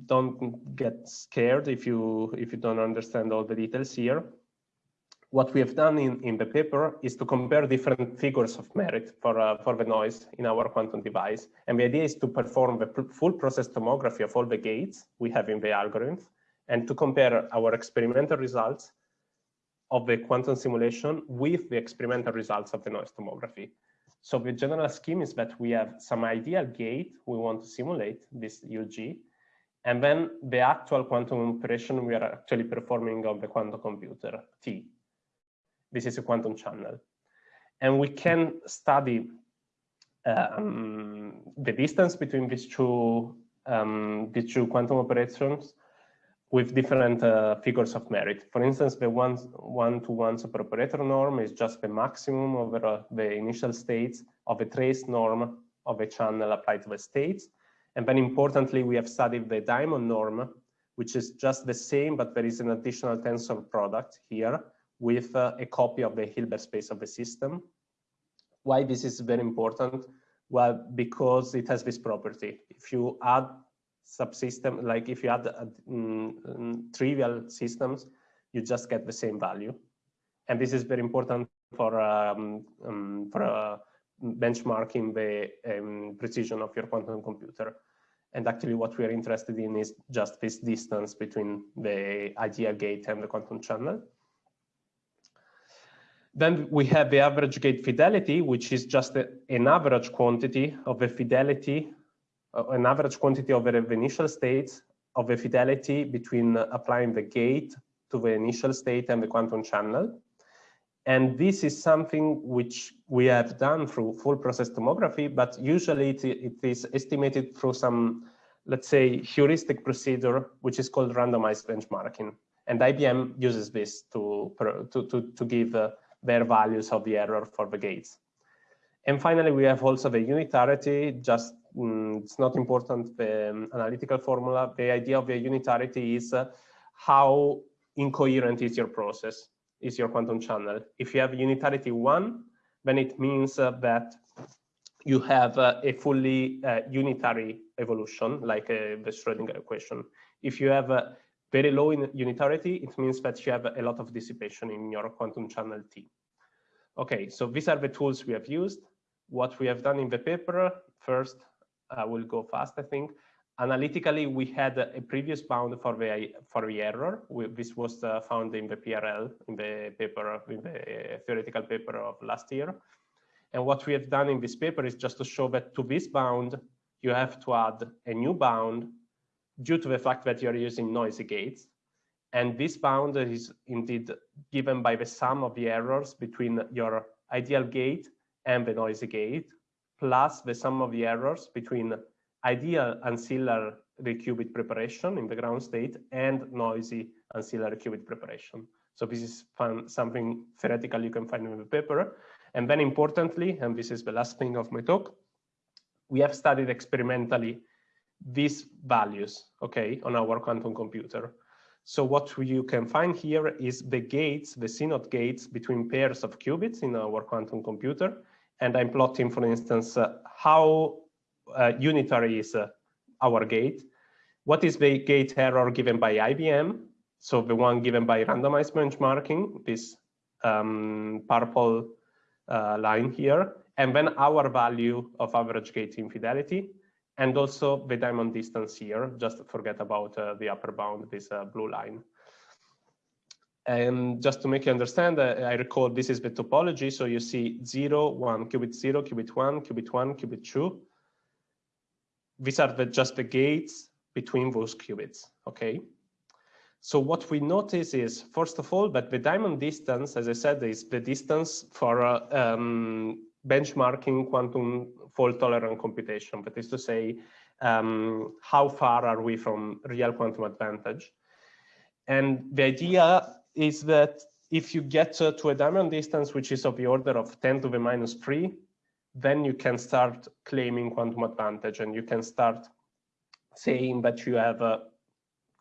don't get scared if you if you don't understand all the details here what we have done in, in the paper is to compare different figures of merit for, uh, for the noise in our quantum device. And the idea is to perform the full process tomography of all the gates we have in the algorithm and to compare our experimental results of the quantum simulation with the experimental results of the noise tomography. So the general scheme is that we have some ideal gate we want to simulate, this UG, and then the actual quantum operation we are actually performing on the quantum computer, T. This is a quantum channel. And we can study um, the distance between these two, um, these two quantum operations with different uh, figures of merit. For instance, the one-to-one superoperator norm is just the maximum over uh, the initial states of a trace norm of a channel applied to the states. And then importantly, we have studied the diamond norm, which is just the same, but there is an additional tensor product here with uh, a copy of the Hilbert space of the system. Why this is very important? Well, because it has this property. If you add subsystem, like if you add uh, mm, trivial systems, you just get the same value. And this is very important for, um, um, for uh, benchmarking the um, precision of your quantum computer. And actually what we are interested in is just this distance between the ideal gate and the quantum channel. Then we have the average gate fidelity, which is just a, an average quantity of the fidelity, an average quantity of the initial state of the fidelity between uh, applying the gate to the initial state and the quantum channel. And this is something which we have done through full process tomography, but usually it, it is estimated through some, let's say, heuristic procedure, which is called randomized benchmarking. And IBM uses this to, to, to, to give uh, their values of the error for the gates. And finally, we have also the unitarity, just mm, it's not important, the um, analytical formula. The idea of the unitarity is uh, how incoherent is your process, is your quantum channel. If you have unitarity one, then it means uh, that you have uh, a fully uh, unitary evolution, like uh, the Schrodinger equation. If you have a very low in unitarity, it means that you have a lot of dissipation in your quantum channel T. Okay, so these are the tools we have used. What we have done in the paper, first, I will go fast, I think. Analytically, we had a previous bound for the for the error. We, this was uh, found in the PRL, in the paper, in the theoretical paper of last year. And what we have done in this paper is just to show that to this bound, you have to add a new bound due to the fact that you're using noisy gates. And this bound is indeed given by the sum of the errors between your ideal gate and the noisy gate, plus the sum of the errors between ideal ancillary qubit preparation in the ground state and noisy ancillary qubit preparation. So this is fun, something theoretical you can find in the paper. And then importantly, and this is the last thing of my talk, we have studied experimentally these values, okay, on our quantum computer. So what you can find here is the gates, the CNOT gates between pairs of qubits in our quantum computer. And I'm plotting, for instance, uh, how uh, unitary is uh, our gate. What is the gate error given by IBM? So the one given by randomized benchmarking, this um, purple uh, line here, and then our value of average gate infidelity, and also the diamond distance here. Just forget about the upper bound, this blue line. And just to make you understand, uh, I recall this is the topology. So you see zero, one, qubit zero, qubit one, qubit one, qubit two. These are the, just the gates between those qubits, okay? So what we notice is, first of all, that the diamond distance, as I said, is the distance for uh, um, benchmarking quantum fault tolerant computation. That is to say, um, how far are we from real quantum advantage? And the idea is that if you get to a diamond distance, which is of the order of 10 to the minus 3, then you can start claiming quantum advantage and you can start saying that you have uh,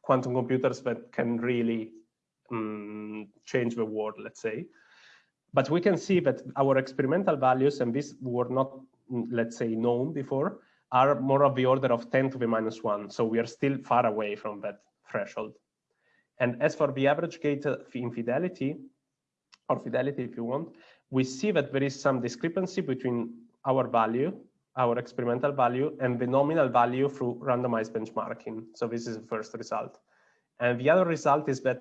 quantum computers that can really um, change the world, let's say. But we can see that our experimental values, and these were not, mm, let's say, known before, are more of the order of 10 to the minus 1. So we are still far away from that threshold. And as for the average gate infidelity, or fidelity if you want, we see that there is some discrepancy between our value, our experimental value, and the nominal value through randomized benchmarking. So this is the first result. And the other result is that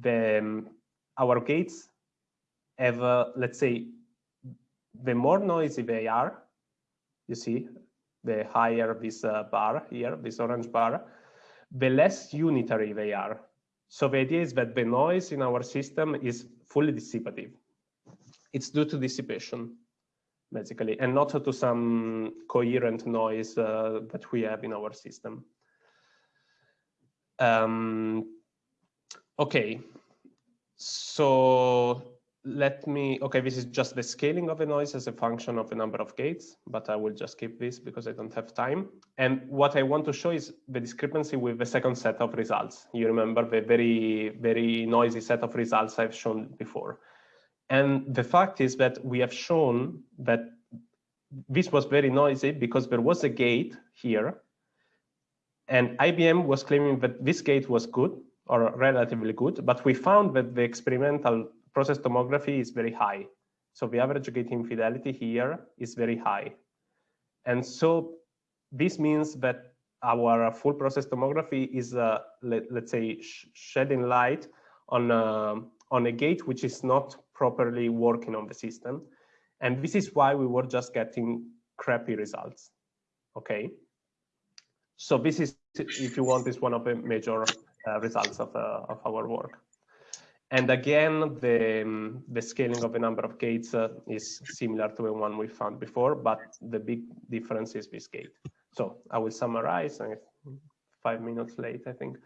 the, um, our gates have, uh, let's say, the more noisy they are, you see, the higher this uh, bar here, this orange bar, the less unitary they are. So the idea is that the noise in our system is fully dissipative. It's due to dissipation, basically, and not to some coherent noise uh, that we have in our system. Um, okay, so let me, okay, this is just the scaling of the noise as a function of the number of gates, but I will just keep this because I don't have time. And what I want to show is the discrepancy with the second set of results. You remember the very, very noisy set of results I've shown before. And the fact is that we have shown that this was very noisy because there was a gate here and IBM was claiming that this gate was good or relatively good, but we found that the experimental process tomography is very high. So the average gate fidelity here is very high. And so this means that our full process tomography is, uh, let, us say, sh shedding light on, uh, on a gate which is not properly working on the system. And this is why we were just getting crappy results, okay? So this is, if you want, is one of the major uh, results of, uh, of our work. And again, the, um, the scaling of the number of gates uh, is similar to the one we found before, but the big difference is this gate. So I will summarize, uh, five minutes late, I think.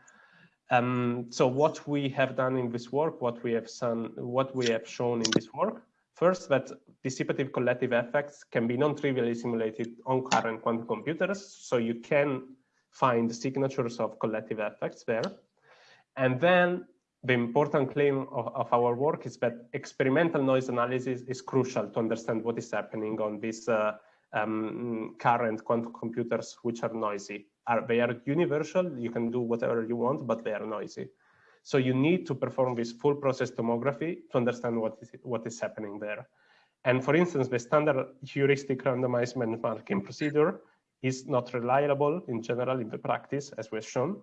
Um, so what we have done in this work, what we have, son, what we have shown in this work, first that dissipative collective effects can be non-trivially simulated on current quantum computers. So you can find signatures of collective effects there. And then the important claim of, of, our work is that experimental noise analysis is crucial to understand what is happening on these uh, um, current quantum computers, which are noisy. Are, they are universal, you can do whatever you want, but they are noisy. So you need to perform this full process tomography to understand what is, what is happening there. And for instance, the standard heuristic randomized benchmarking procedure is not reliable in general in the practice, as was shown.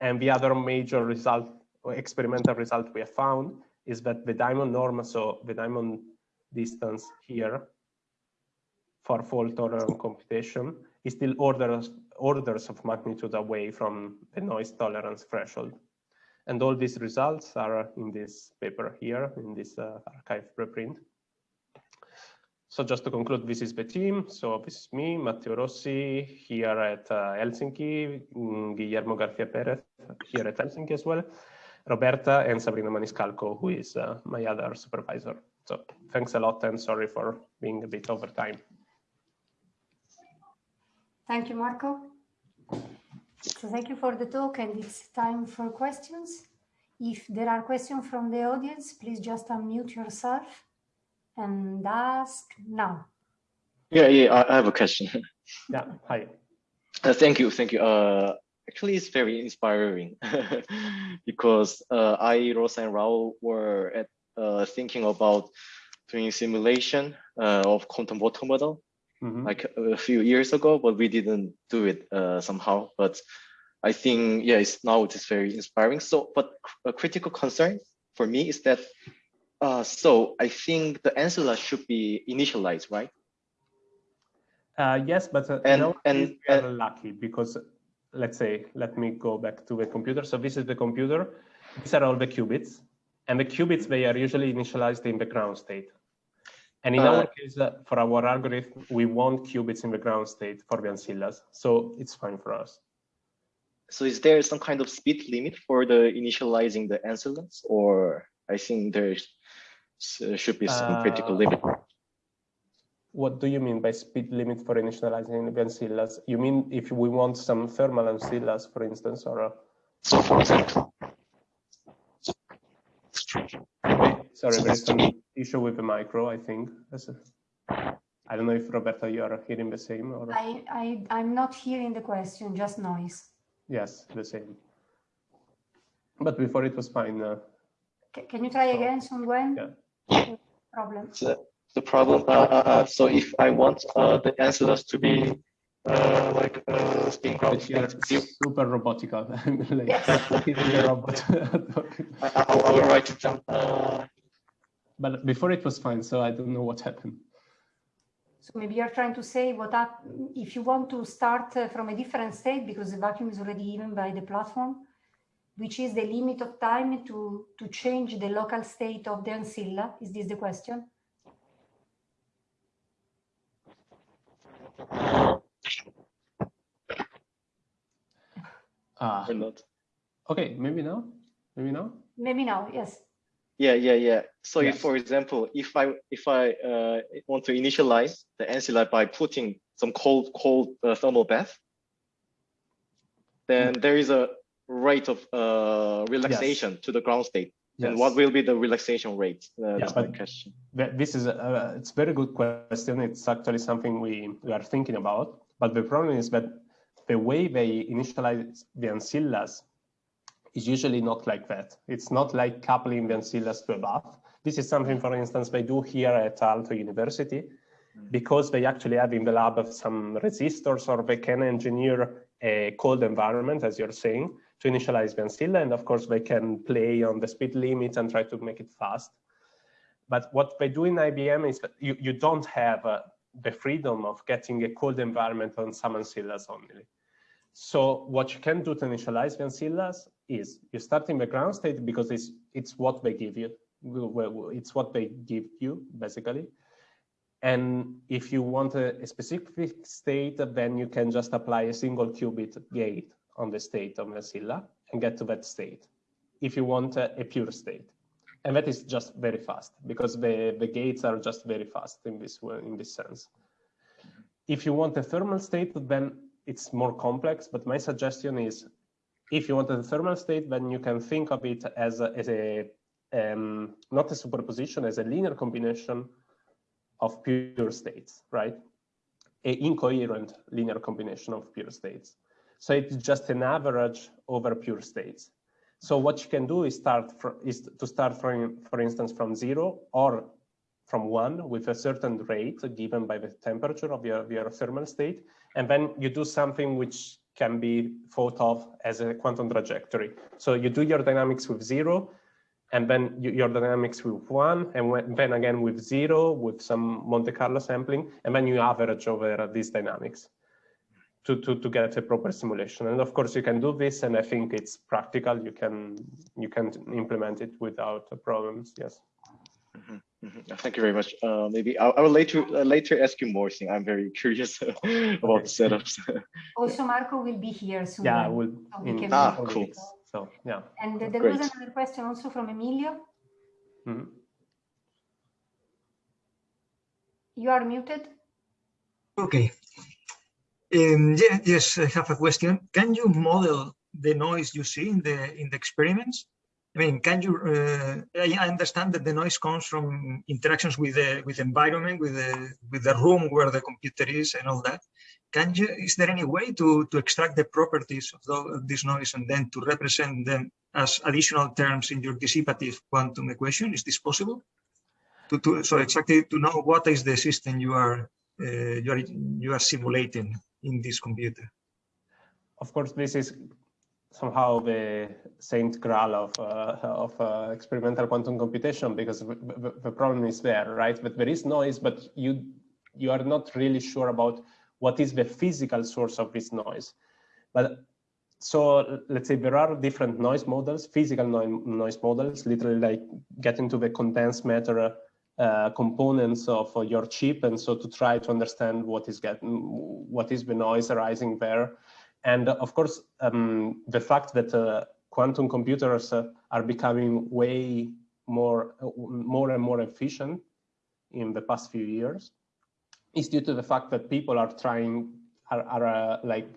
And the other major result, experimental result we have found is that the diamond norm, so the diamond distance here for fault tolerant computation is still orders, orders of magnitude away from the noise tolerance threshold. And all these results are in this paper here, in this uh, arXiv preprint. So just to conclude, this is the team. So this is me, Matteo Rossi, here at uh, Helsinki, mm, Guillermo Garcia Perez here at Helsinki as well, Roberta and Sabrina Maniscalco, who is uh, my other supervisor. So thanks a lot and sorry for being a bit over time. Thank you, Marco. So thank you for the talk and it's time for questions. If there are questions from the audience, please just unmute yourself and ask now. Yeah, yeah, I have a question. <laughs> yeah, hi. Uh, thank you, thank you. Uh, actually, it's very inspiring <laughs> because uh, I, Rosa, and Raul were at, uh, thinking about doing simulation uh, of quantum water model mm -hmm. like a few years ago, but we didn't do it uh, somehow. But I think, yeah, it's now it is very inspiring. So, but a critical concern for me is that, uh, so I think the ancilla should be initialized, right? Uh, yes, but uh, and, and, we are and, lucky because let's say, let me go back to the computer. So this is the computer. These are all the qubits. And the qubits, they are usually initialized in the ground state. And in uh, our case, uh, for our algorithm, we want qubits in the ground state for the ancillas. So it's fine for us. So is there some kind of speed limit for the initializing the ancillas? Or I think there uh, should be some uh, critical limit. What do you mean by speed limit for initializing the ancillas? You mean if we want some thermal ancillas, for instance, or? So for example. Sorry, there is some issue with the micro, I think. I don't know if Roberta, you are hearing the same or I, I I'm not hearing the question, just noise. Yes, the same. But before it was fine. Uh, can you try again, Sungwen? Yeah. Problem. So the problem. Uh, uh, uh, so if I want uh, the ancillas to be uh, like uh, spin ground, super robotic. <laughs> like, yes. <laughs> robot. I, I, I will write it down. Uh, but before it was fine, so I don't know what happened. So maybe you're trying to say what up, if you want to start uh, from a different state because the vacuum is already given by the platform, which is the limit of time to, to change the local state of the ancilla? Is this the question? Ah, not. Okay, maybe now. Maybe now. Maybe now. Yes. Yeah, yeah, yeah. So yes. if, for example, if I if I uh, want to initialize the ancilla by putting some cold cold uh, thermal bath, then mm. there is a rate of uh, relaxation yes. to the ground state. Yes. And what will be the relaxation rate? Uh, yeah, my question. This is a, it's very good question. It's actually something we, we are thinking about. But the problem is that the way they initialize the ancillas is usually not like that. It's not like coupling the ancillas to a bath. This is something, for instance, they do here at Aalto University, because they actually have in the lab some resistors or they can engineer a cold environment, as you're saying, to initialize the ancilla. And of course, they can play on the speed limits and try to make it fast. But what they do in IBM is that you, you don't have uh, the freedom of getting a cold environment on some ancillas only. So what you can do to initialize the ancillas is you start in the ground state because it's it's what they give you. It's what they give you basically. And if you want a, a specific state, then you can just apply a single qubit gate on the state of ancilla and get to that state. If you want a, a pure state, and that is just very fast because the the gates are just very fast in this in this sense. If you want a thermal state, then it's more complex. But my suggestion is if you want a thermal state, then you can think of it as a, as a um, not a superposition, as a linear combination of pure states, right? A incoherent linear combination of pure states. So it's just an average over pure states. So what you can do is start is to start from, for instance, from zero or from one with a certain rate given by the temperature of your, your thermal state. And then you do something which can be thought of as a quantum trajectory. So you do your dynamics with zero, and then you, your dynamics with one, and when, then again with zero, with some Monte Carlo sampling, and then you average over these dynamics to, to, to get a proper simulation. And of course you can do this, and I think it's practical. You can you can implement it without problems. Yes. Mm -hmm. Mm -hmm. Thank you very much. Uh, maybe I, I will later uh, later ask you more. Thing I'm very <laughs> curious <laughs> about the setups. <laughs> also, Marco will be here soon. Yeah, we'll. So we in, ah, cool. So yeah. And there Great. was another question also from Emilio. Mm -hmm. You are muted. Okay. Um, yeah, yes, I have a question. Can you model the noise you see in the in the experiments? I mean, can you? Uh, I understand that the noise comes from interactions with the with the environment, with the with the room where the computer is, and all that. Can you? Is there any way to to extract the properties of, the, of this noise and then to represent them as additional terms in your dissipative quantum equation? Is this possible? To, to so exactly to know what is the system you are uh, you are you are simulating in this computer. Of course, this is somehow the saint graal of uh, of uh, experimental quantum computation because the, problem is there, right? But there is noise, but you you are not really sure about what is the physical source of this noise. But so let's say there are different noise models, physical noise models, literally like getting to the condensed matter uh, components of uh, your chip, and so to try to understand what is getting, what is the noise arising there. And uh, of course, um, the fact that uh, quantum computers uh, are becoming way more, more and more efficient in the past few years is due to the fact that people are trying, are, are like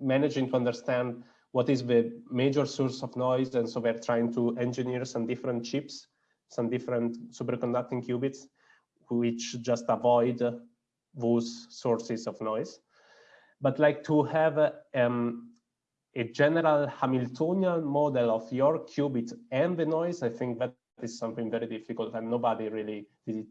managing to understand what is the major source of noise. And so they're trying to engineer some different chips, some different superconducting qubits, which just avoid those sources of noise but like to have a, um, a general Hamiltonian model of your qubit and the noise, I think that is something very difficult and nobody really did it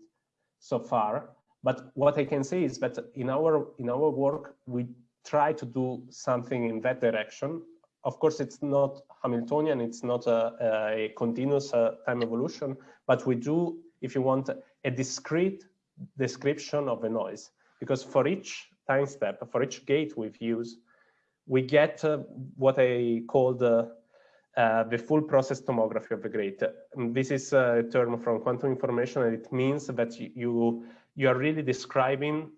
so far. But what I can say is that in our in our work, we try to do something in that direction. Of course, it's not Hamiltonian, it's not a, a continuous uh, time evolution, but we do, if you want, a discrete description of the noise. Because for each time step for each gate we've used, we get uh, what I call the, uh, the full process tomography of the gate. This is a term from quantum information, and it means that you, you are really describing,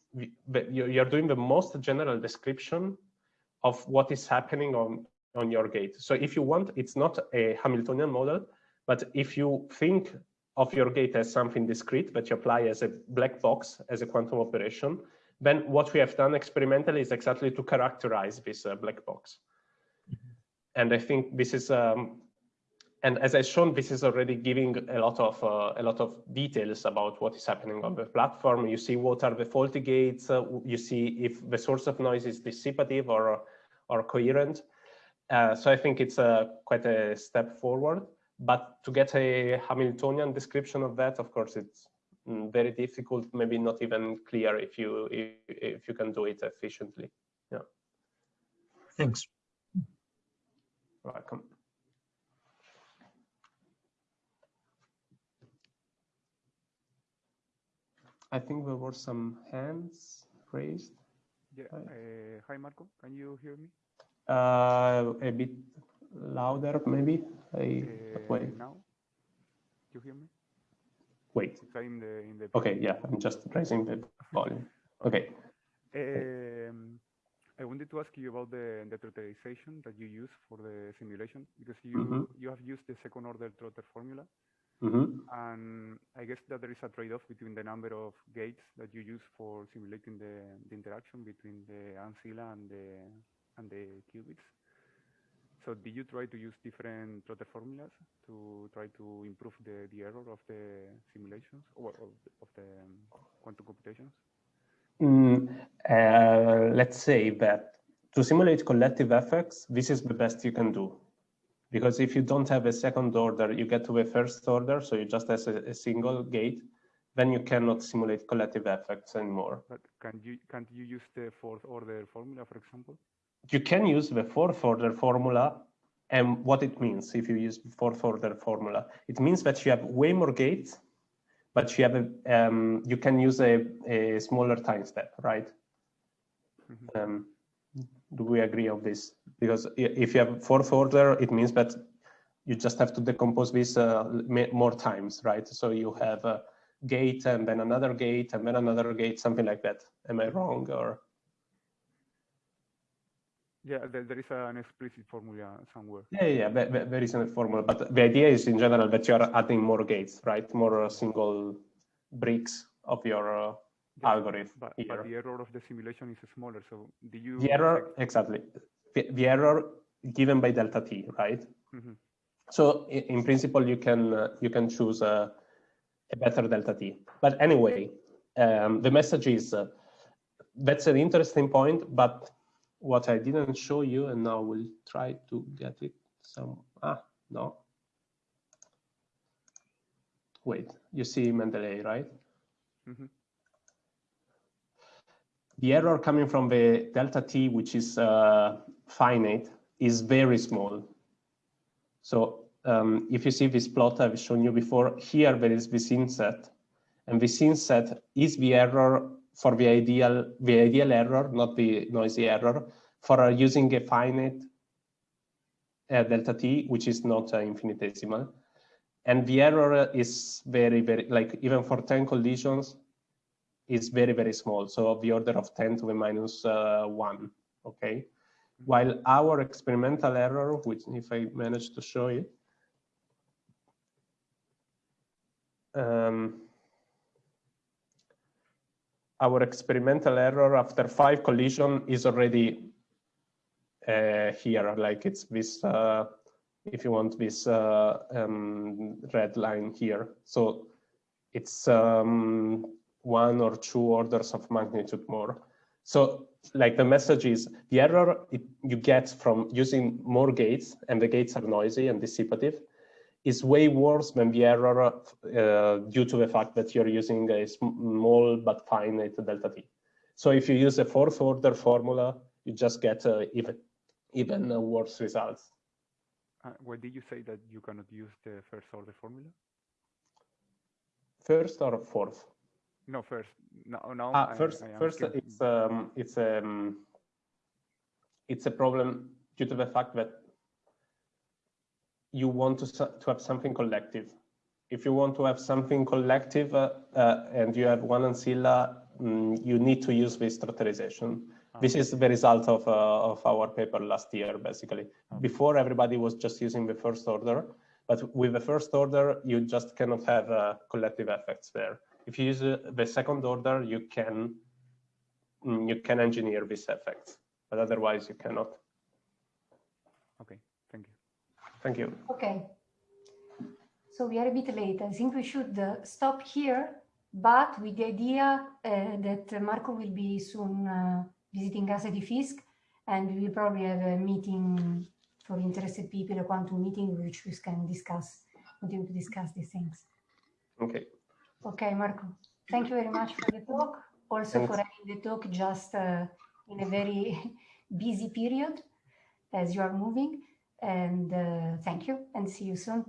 you're doing the most general description of what is happening on, on your gate. So if you want, it's not a Hamiltonian model, but if you think of your gate as something discrete that you apply as a black box, as a quantum operation, then what we have done experimentally is exactly to characterize this uh, black box. And I think this is, um, and as I shown, this is already giving a lot of uh, a lot of details about what is happening on the platform. You see what are the faulty gates. Uh, you see if the source of noise is dissipative or or coherent. Uh, so I think it's a quite a step forward. But to get a Hamiltonian description of that, of course, it's Mm, very difficult, maybe not even clear if you if, if you can do it efficiently. Yeah. Thanks. Welcome. I think there were some hands raised. Yeah. Uh, hi Marco. Can you hear me? Uh, a bit louder, maybe. I, uh, wait. Now, do you hear me? Wait. In the, in the okay, yeah, I'm just raising the volume. Okay. Um, I wanted to ask you about the, the trotterization that you use for the simulation because you mm -hmm. you have used the second order trotter formula. Mm -hmm. And I guess that there is a trade-off between the number of gates that you use for simulating the, the interaction between the ancilla and the and the qubits. So did you try to use different Trotter formulas to try to improve the, the error of the simulations or of the, of the um, quantum computations? Mm, uh, let's say that to simulate collective effects, this is the best you can do. Because if you don't have a second order, you get to a first order, so you just have a, a single gate, then you cannot simulate collective effects anymore. But can you can't you use the fourth order formula, for example? You can use the fourth order formula and what it means if you use fourth order formula. It means that you have way more gates, but you have a, um, you can use a, a smaller time step, right? Mm -hmm. um, do we agree on this? Because if you have fourth order, it means that you just have to decompose this uh, more times, right? So you have a gate and then another gate and then another gate, something like that. Am I wrong or? Yeah, there, there is an explicit formula somewhere. Yeah, yeah, there, there is a formula, but the idea is in general that you are adding more gates, right? More uh, single bricks of your uh, algorithm but, but, the error of the simulation is smaller. So do you? The error, exactly. The, the error given by delta t, right? Mm -hmm. So in, in, principle, you can uh, you can choose a, a, better delta t. But anyway, um, the message is uh, that's an interesting point. But what I didn't show you, and now we'll try to get it some. Ah, no. Wait, you see Mendeley, right? Mm -hmm the error coming from the delta t, which is uh, finite, is very small. So um, if you see this plot I've shown you before, here there is this inset, and this inset is the error for the ideal, the ideal error, not the noisy error, for using a finite uh, delta t, which is not uh, infinitesimal. And the error is very, very, like even for 10 collisions, is very, very small. So the order of 10 to the minus, uh, one, okay? While our experimental error, which if I manage to show it, um, our experimental error after five collision is already uh, here, like it's this, uh, if you want this uh, um, red line here. So it's um, one or two orders of magnitude more. So like the message is the error it, you get from using more gates and the gates are noisy and dissipative is way worse than the error uh, due to the fact that you're using a small but finite delta t. So if you use a fourth order formula, you just get uh, even, even uh, worse results. Uh, did you say that you cannot use the first order formula? First or fourth? No, first. No, no. Ah, first, I, I first, it's um, it's um, it's a problem due to the fact that you want to to have something collective. If you want to have something collective uh, uh, and you have one ancilla, um, you need to use this trotterization. Oh. This is the result of uh, of our paper last year, basically. Oh. Before everybody was just using the first order, but with the first order, you just cannot have uh, collective effects there if you use uh, the second order, you can mm, you can engineer these effects, but otherwise you cannot. Okay, thank you. Thank you. Okay. So we are a bit late. I think we should uh, stop here, but with the idea uh, that Marco will be soon uh, visiting us at IFISC, and we will probably have a meeting for interested people, a quantum meeting, which we can discuss, continue to discuss these things. Okay. Okay, Marco. Thank you very much for the talk. Also Thanks. for having the talk just uh, in a very <laughs> busy period as you are moving. And uh, thank you and see you soon.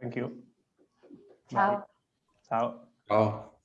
Thank you. Ciao. Bye. Ciao. Ciao.